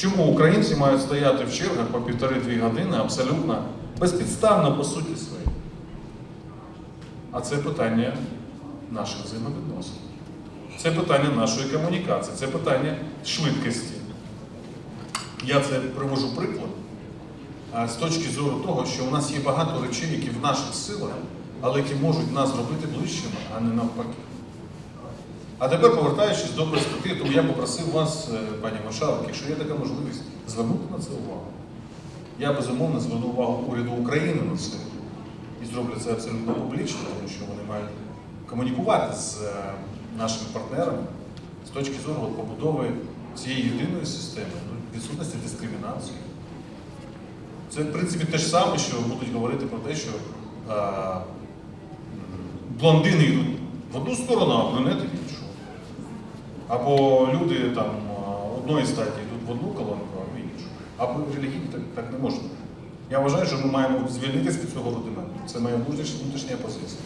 чому українці мають стояти в чергах по півтори-дві години абсолютно безпідставно по суті своїй? А це питання наших взаємовідносин. Це питання нашої комунікації, це питання швидкості. Я це привожу приклад з точки зору того, що у нас є багато речей, які в наших силах, але які можуть нас зробити ближчими, а не навпаки. А тепер, повертаючись до перспективи, тому я попросив вас, е, пані Машалик, якщо є така можливість, звернути на це увагу. Я безумовно зверну увагу уряду України на це і зроблю це абсолютно публічно, тому що вони мають комунікувати з е, нашими партнерами з точки зору побудови цієї єдиної системи, ну, відсутності дискримінації. Це, в принципі, те ж саме, що будуть говорити про те, що е, блондини йдуть в одну сторону, а брюнети в іншу. Або люди там одної статі йдуть в одну колонку, а в іншу. Або релігійні так, так не можна. Я вважаю, що ми маємо звільнитися від цього рудименту. Це моя внутрішня позиція.